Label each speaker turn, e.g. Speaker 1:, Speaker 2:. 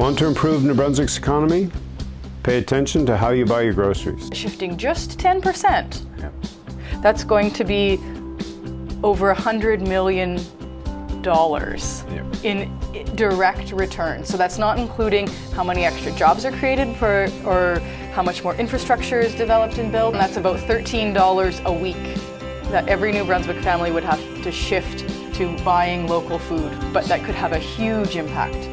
Speaker 1: Want to improve New Brunswick's economy? Pay attention to how you buy your groceries.
Speaker 2: Shifting just 10%. That's going to be over $100 million in direct return. So that's not including how many extra jobs are created per, or how much more infrastructure is developed and built. And that's about $13 a week that every New Brunswick family would have to shift to buying local food, but that could have a huge impact